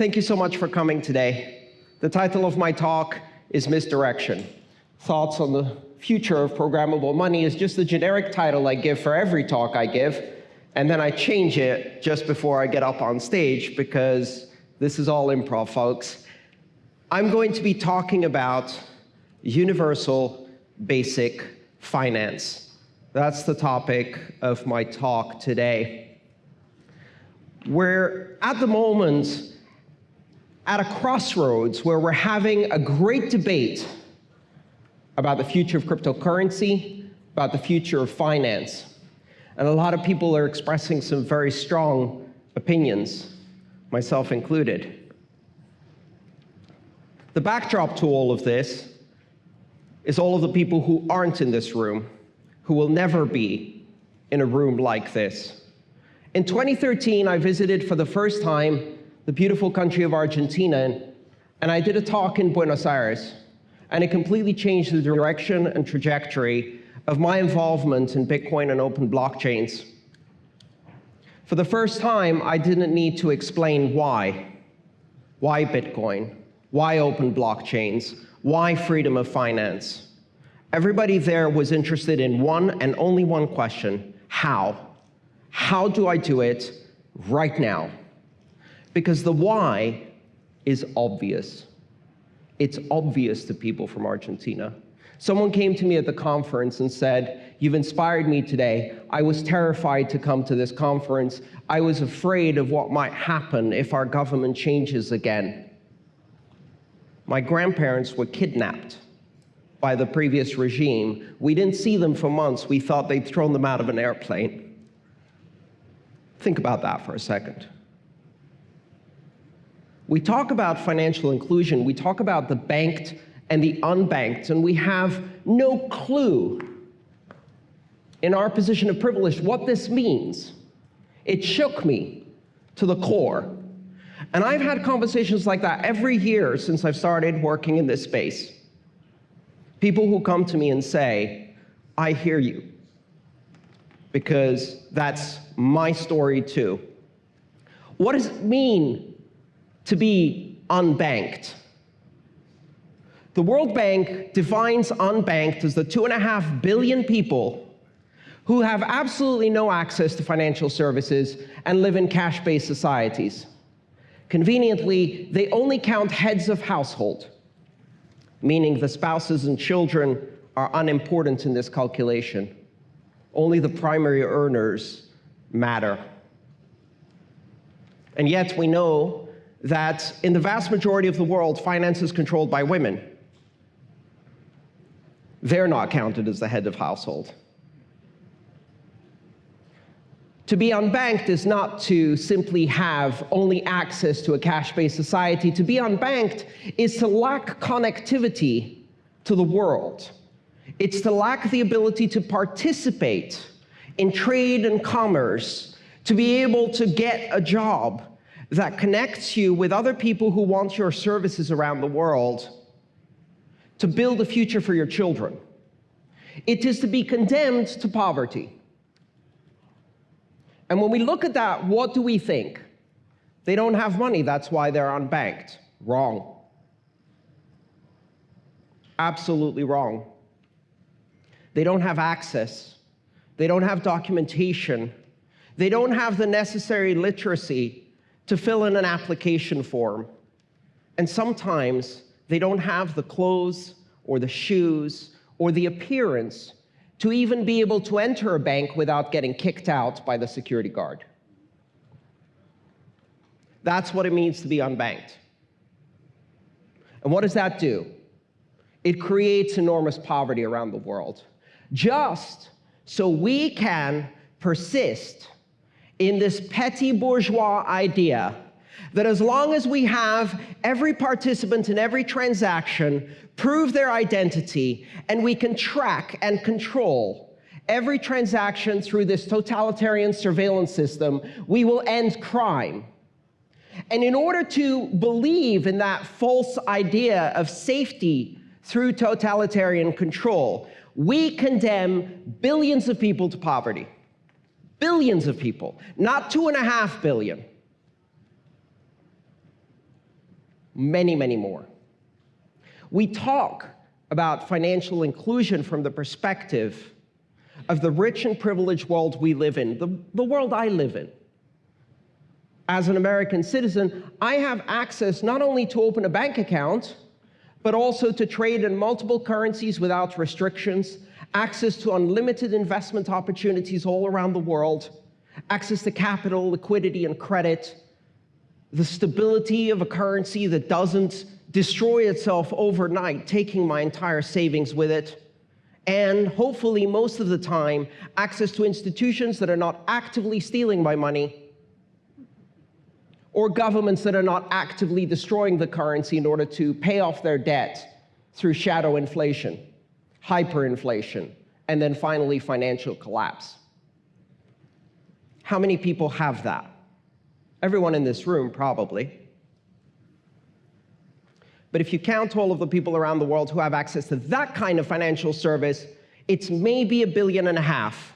Thank you so much for coming today. The title of my talk is Misdirection. Thoughts on the future of programmable money is just the generic title I give for every talk I give, and then I change it just before I get up on stage because this is all improv, folks. I'm going to be talking about universal basic finance. That's the topic of my talk today. We're at the moment at a crossroads where we're having a great debate about the future of cryptocurrency, about the future of finance. And a lot of people are expressing some very strong opinions, myself included. The backdrop to all of this is all of the people who aren't in this room, who will never be in a room like this. In 2013, I visited for the first time the beautiful country of Argentina, and I did a talk in Buenos Aires, and it completely changed the direction and trajectory of my involvement in Bitcoin and open blockchains. For the first time, I didn't need to explain why. Why Bitcoin? Why open blockchains? Why freedom of finance? Everybody there was interested in one and only one question, how? How do I do it right now? Because the why is obvious. It's obvious to people from Argentina. Someone came to me at the conference and said, You've inspired me today. I was terrified to come to this conference. I was afraid of what might happen if our government changes again. My grandparents were kidnapped by the previous regime. We didn't see them for months. We thought they'd thrown them out of an airplane. Think about that for a second. We talk about financial inclusion, we talk about the banked and the unbanked, and we have no clue in our position of privilege what this means. It shook me to the core. And I've had conversations like that every year since I've started working in this space. People who come to me and say, I hear you, because that's my story too. What does it mean to be unbanked. The World Bank defines unbanked as the two and a half billion people who have absolutely no access to financial services and live in cash-based societies. Conveniently, they only count heads of household, meaning the spouses and children are unimportant in this calculation. Only the primary earners matter. And yet we know that in the vast majority of the world, finance is controlled by women. They're not counted as the head of household. To be unbanked is not to simply have only access to a cash-based society. To be unbanked is to lack connectivity to the world. It's to lack the ability to participate in trade and commerce, to be able to get a job, that connects you with other people who want your services around the world to build a future for your children. It is to be condemned to poverty. And when we look at that, what do we think? They don't have money, that's why they're unbanked. Wrong. Absolutely wrong. They don't have access. They don't have documentation. They don't have the necessary literacy to fill in an application form. And sometimes they don't have the clothes or the shoes or the appearance to even be able to enter a bank without getting kicked out by the security guard. That's what it means to be unbanked. And what does that do? It creates enormous poverty around the world, just so we can persist in this petty bourgeois idea that as long as we have every participant in every transaction prove their identity and we can track and control every transaction through this totalitarian surveillance system, we will end crime. And in order to believe in that false idea of safety through totalitarian control, we condemn billions of people to poverty billions of people, not two and a half billion. many, many more. We talk about financial inclusion from the perspective of the rich and privileged world we live in, the, the world I live in. As an American citizen, I have access not only to open a bank account, but also to trade in multiple currencies without restrictions, access to unlimited investment opportunities all around the world, access to capital, liquidity, and credit, the stability of a currency that doesn't destroy itself overnight, taking my entire savings with it, and hopefully most of the time, access to institutions that are not actively stealing my money, or governments that are not actively destroying the currency in order to pay off their debt through shadow inflation, hyperinflation, and then finally financial collapse. How many people have that? Everyone in this room, probably. But if you count all of the people around the world who have access to that kind of financial service, it's maybe a billion and a half.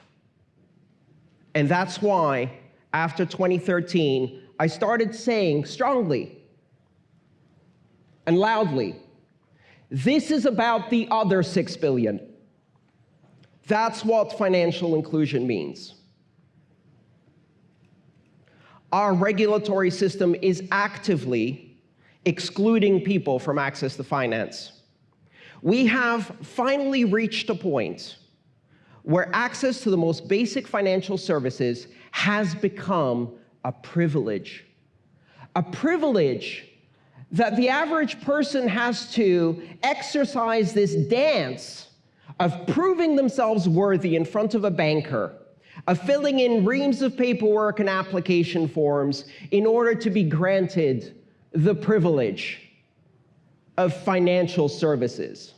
And that's why, after 2013, I started saying strongly and loudly, this is about the other six billion. That's what financial inclusion means. Our regulatory system is actively excluding people from access to finance. We have finally reached a point where access to the most basic financial services has become a privilege. A privilege that the average person has to exercise this dance of proving themselves worthy in front of a banker, of filling in reams of paperwork and application forms in order to be granted the privilege of financial services.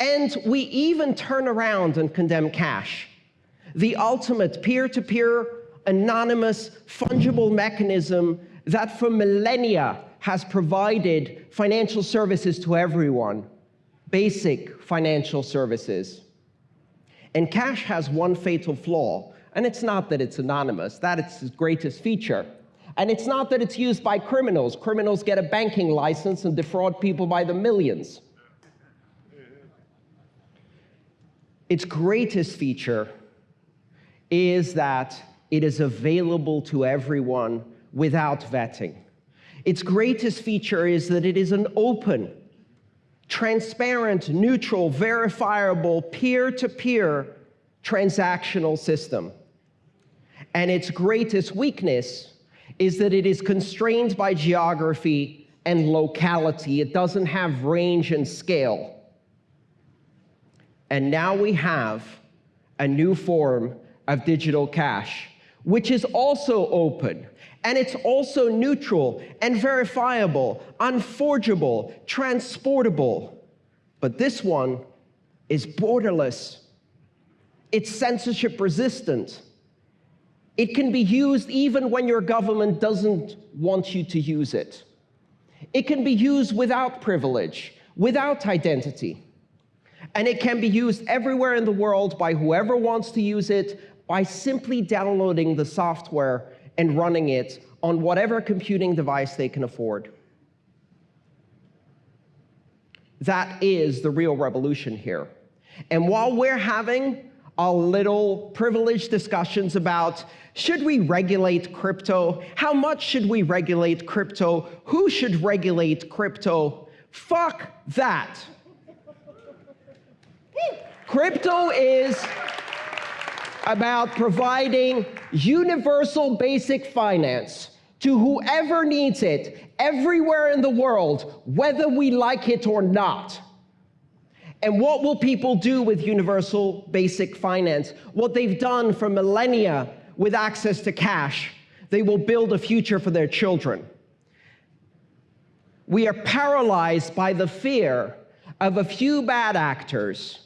And we even turn around and condemn cash, the ultimate peer-to-peer, anonymous, fungible mechanism that for millennia has provided financial services to everyone, basic financial services. And cash has one fatal flaw, and it's not that it's anonymous, that it's its greatest feature. And it's not that it's used by criminals. Criminals get a banking license and defraud people by the millions. Its greatest feature is that it is available to everyone without vetting. Its greatest feature is that it is an open, transparent, neutral, verifiable, peer-to-peer -peer transactional system. And its greatest weakness is that it is constrained by geography and locality. It doesn't have range and scale. And now we have a new form of digital cash, which is also open, and it's also neutral and verifiable, unforgeable, transportable. But this one is borderless. It's censorship resistant. It can be used even when your government doesn't want you to use it. It can be used without privilege, without identity. And it can be used everywhere in the world by whoever wants to use it by simply downloading the software and running it on whatever computing device they can afford. That is the real revolution here. And while we're having a little privileged discussions about should we regulate crypto? How much should we regulate crypto? Who should regulate crypto? Fuck that. crypto is about providing universal basic finance to whoever needs it everywhere in the world, whether we like it or not. And what will people do with universal basic finance? What they've done for millennia with access to cash. They will build a future for their children. We are paralyzed by the fear of a few bad actors,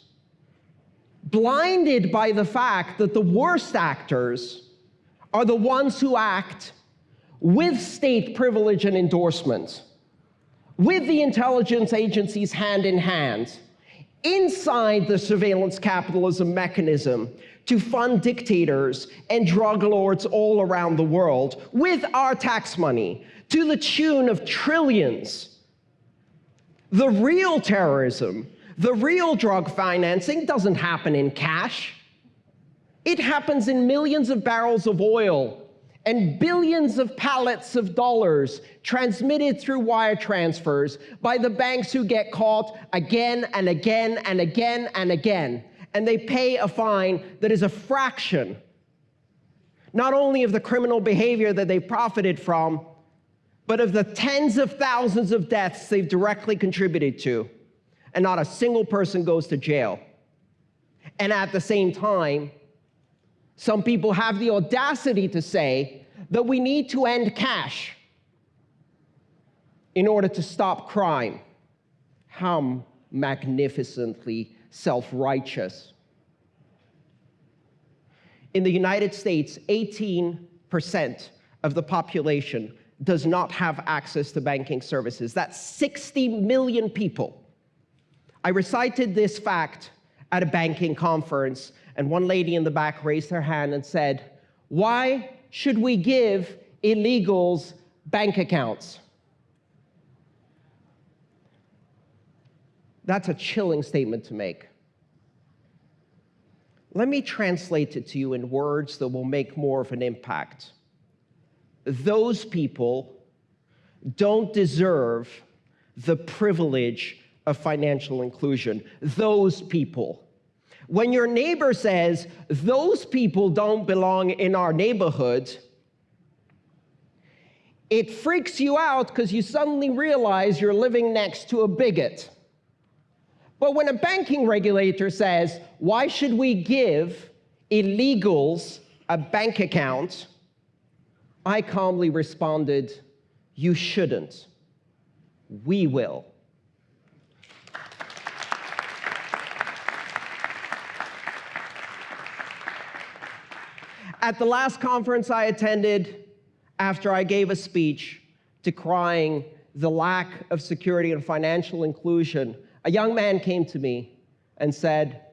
blinded by the fact that the worst actors are the ones who act with state privilege and endorsement, with the intelligence agencies hand in hand, inside the surveillance capitalism mechanism to fund dictators and drug lords all around the world with our tax money to the tune of trillions. The real terrorism, the real drug financing doesn't happen in cash. It happens in millions of barrels of oil and billions of pallets of dollars transmitted through wire transfers by the banks who get caught again and again and again and again. And they pay a fine that is a fraction, not only of the criminal behavior that they profited from, but of the tens of thousands of deaths they've directly contributed to. And not a single person goes to jail. And at the same time, some people have the audacity to say that we need to end cash in order to stop crime. How magnificently self-righteous. In the United States, 18% of the population does not have access to banking services. That's 60 million people. I recited this fact at a banking conference and one lady in the back raised her hand and said, why should we give illegals bank accounts? That's a chilling statement to make. Let me translate it to you in words that will make more of an impact. Those people don't deserve the privilege of financial inclusion. Those people when your neighbor says, those people don't belong in our neighborhood, it freaks you out because you suddenly realize you're living next to a bigot. But when a banking regulator says, why should we give illegals a bank account, I calmly responded, you shouldn't. We will. At the last conference I attended, after I gave a speech decrying the lack of security and financial inclusion, a young man came to me and said,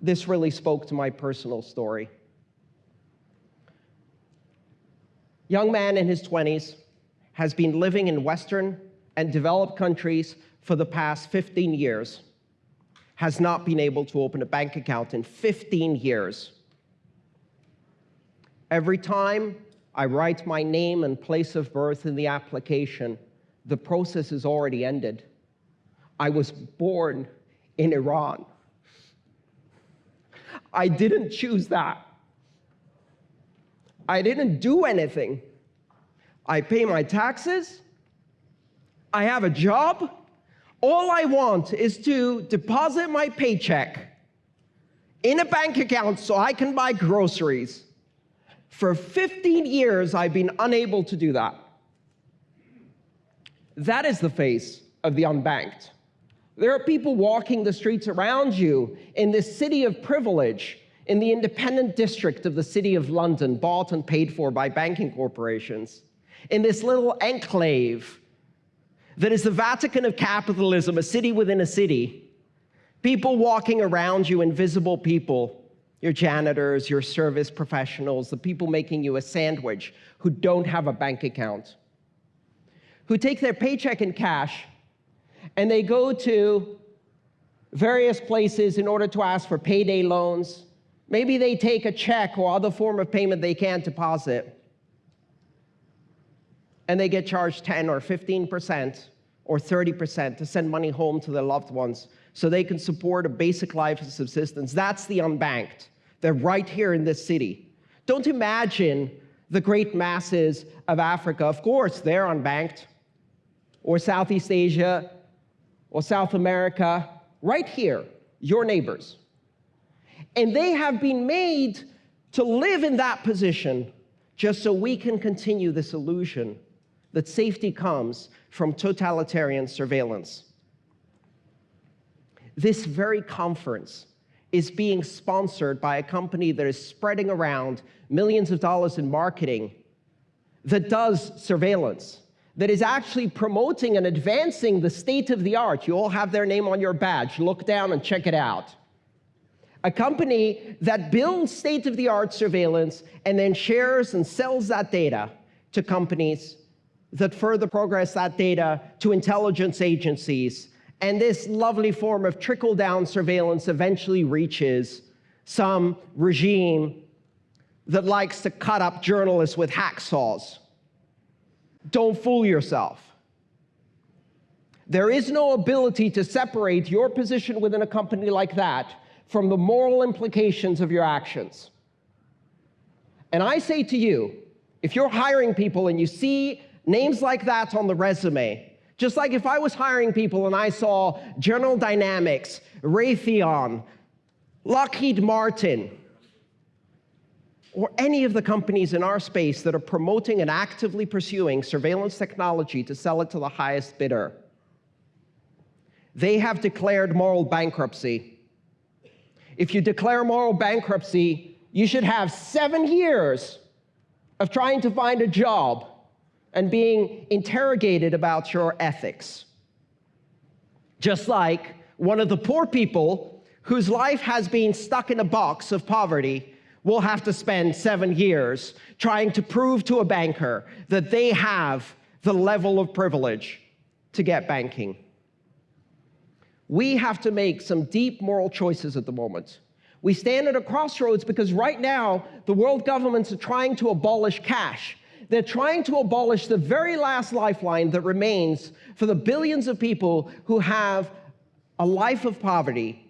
this really spoke to my personal story. Young man in his 20s has been living in Western and developed countries for the past 15 years, has not been able to open a bank account in 15 years. Every time I write my name and place of birth in the application, the process is already ended. I was born in Iran. I didn't choose that. I didn't do anything. I pay my taxes. I have a job. All I want is to deposit my paycheck in a bank account so I can buy groceries. For 15 years, I've been unable to do that. That is the face of the unbanked. There are people walking the streets around you in this city of privilege, in the independent district of the city of London, bought and paid for by banking corporations, in this little enclave that is the Vatican of capitalism, a city within a city. People walking around you, invisible people, your janitors, your service professionals, the people making you a sandwich who don't have a bank account, who take their paycheck in cash and they go to various places in order to ask for payday loans. Maybe they take a check or other form of payment they can't deposit. And they get charged 10 or 15% or 30% to send money home to their loved ones so they can support a basic life of subsistence. That's the unbanked. They're right here in this city. Don't imagine the great masses of Africa. Of course, they're unbanked. Or Southeast Asia, or South America, right here, your neighbors. And they have been made to live in that position just so we can continue this illusion that safety comes from totalitarian surveillance this very conference is being sponsored by a company that is spreading around millions of dollars in marketing that does surveillance, that is actually promoting and advancing the state of the art. You all have their name on your badge. Look down and check it out. A company that builds state of the art surveillance and then shares and sells that data to companies that further progress that data to intelligence agencies. And this lovely form of trickle down surveillance eventually reaches some regime that likes to cut up journalists with hacksaws. Don't fool yourself. There is no ability to separate your position within a company like that from the moral implications of your actions. And I say to you, if you're hiring people and you see names like that on the resume, just like if I was hiring people and I saw General Dynamics, Raytheon, Lockheed Martin, or any of the companies in our space that are promoting and actively pursuing surveillance technology to sell it to the highest bidder, they have declared moral bankruptcy. If you declare moral bankruptcy, you should have seven years of trying to find a job and being interrogated about your ethics. Just like one of the poor people whose life has been stuck in a box of poverty will have to spend seven years trying to prove to a banker that they have the level of privilege to get banking. We have to make some deep moral choices at the moment. We stand at a crossroads because right now, the world governments are trying to abolish cash. They're trying to abolish the very last lifeline that remains for the billions of people who have a life of poverty,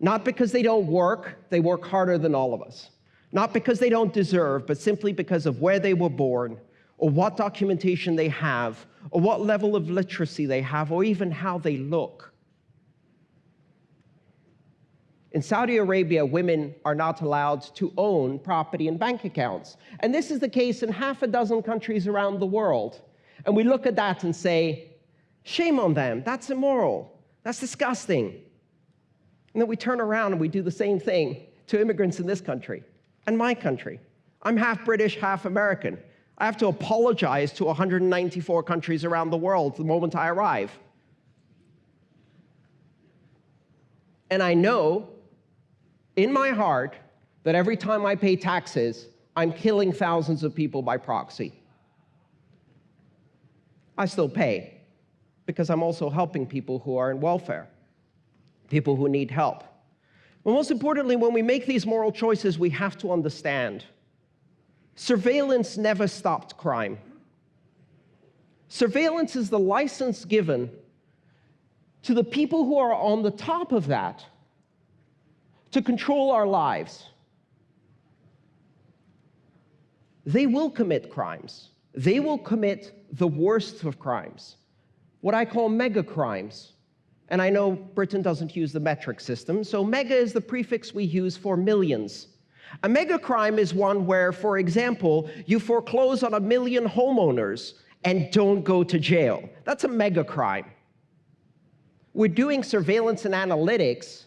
not because they don't work, they work harder than all of us. Not because they don't deserve, but simply because of where they were born, or what documentation they have, or what level of literacy they have, or even how they look. In Saudi Arabia, women are not allowed to own property and bank accounts. And this is the case in half a dozen countries around the world. And we look at that and say, shame on them, that's immoral, that's disgusting. And then we turn around and we do the same thing to immigrants in this country and my country. I'm half British, half American. I have to apologize to 194 countries around the world the moment I arrive. And I know in my heart that every time I pay taxes, I'm killing thousands of people by proxy. I still pay because I'm also helping people who are in welfare, people who need help. But most importantly, when we make these moral choices, we have to understand surveillance never stopped crime. Surveillance is the license given to the people who are on the top of that to control our lives. They will commit crimes. They will commit the worst of crimes, what I call mega crimes. And I know Britain doesn't use the metric system, so mega is the prefix we use for millions. A mega crime is one where, for example, you foreclose on a million homeowners and don't go to jail. That's a mega crime. We're doing surveillance and analytics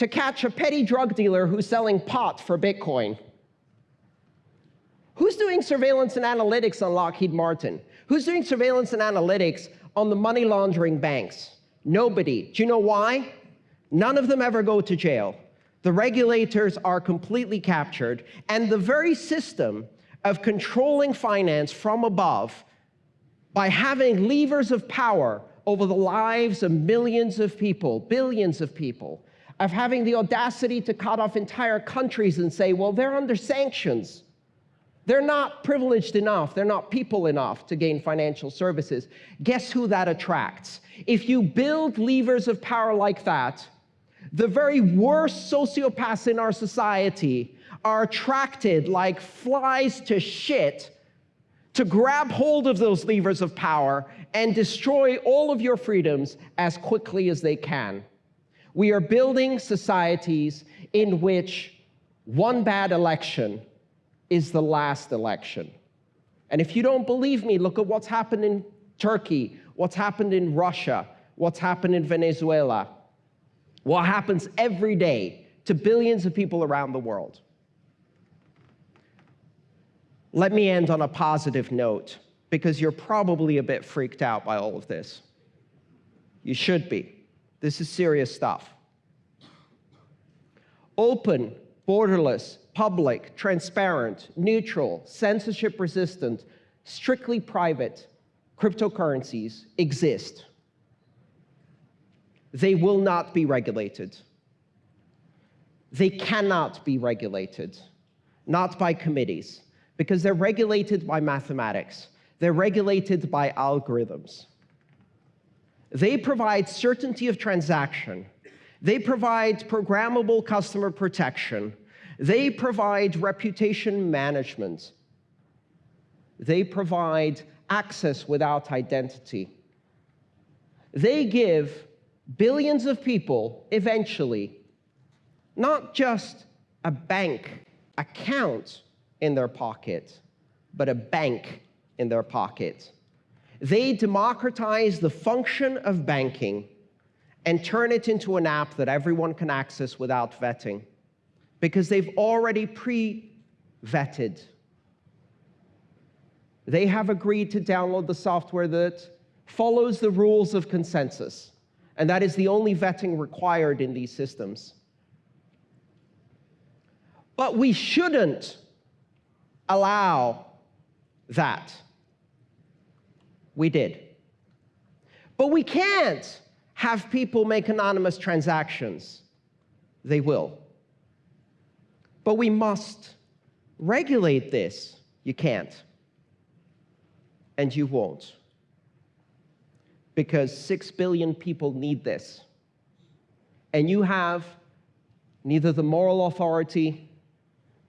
to catch a petty drug dealer who's selling pot for Bitcoin? Who's doing surveillance and analytics on Lockheed Martin? Who's doing surveillance and analytics on the money laundering banks? Nobody. Do you know why? None of them ever go to jail. The regulators are completely captured, and the very system of controlling finance from above by having levers of power over the lives of millions of people, billions of people, of having the audacity to cut off entire countries and say, well, they're under sanctions. They're not privileged enough, they're not people enough to gain financial services. Guess who that attracts? If you build levers of power like that, the very worst sociopaths in our society are attracted like flies to shit to grab hold of those levers of power and destroy all of your freedoms as quickly as they can. We are building societies in which one bad election is the last election. And if you don't believe me, look at what's happened in Turkey, what's happened in Russia, what's happened in Venezuela, what happens every day to billions of people around the world. Let me end on a positive note, because you're probably a bit freaked out by all of this. You should be. This is serious stuff. Open, borderless, public, transparent, neutral, censorship resistant, strictly private cryptocurrencies exist, they will not be regulated. They cannot be regulated, not by committees, because they're regulated by mathematics. They're regulated by algorithms. They provide certainty of transaction. They provide programmable customer protection. They provide reputation management. They provide access without identity. They give billions of people eventually not just a bank account in their pocket, but a bank in their pocket. They democratize the function of banking and turn it into an app that everyone can access without vetting because they've already pre-vetted. They have agreed to download the software that follows the rules of consensus, and that is the only vetting required in these systems. But we shouldn't allow that. We did. But we can't have people make anonymous transactions. They will. But we must regulate this. You can't. And you won't. Because six billion people need this. And you have neither the moral authority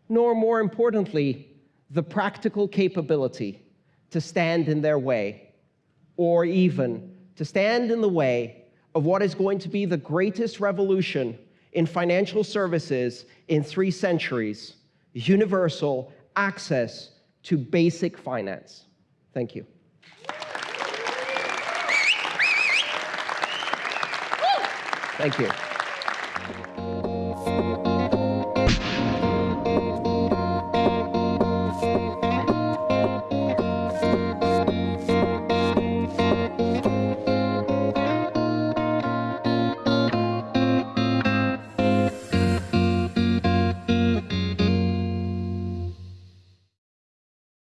nor, more importantly, the practical capability to stand in their way, or even to stand in the way of what is going to be the greatest revolution in financial services in three centuries, universal access to basic finance. Thank you. Thank you.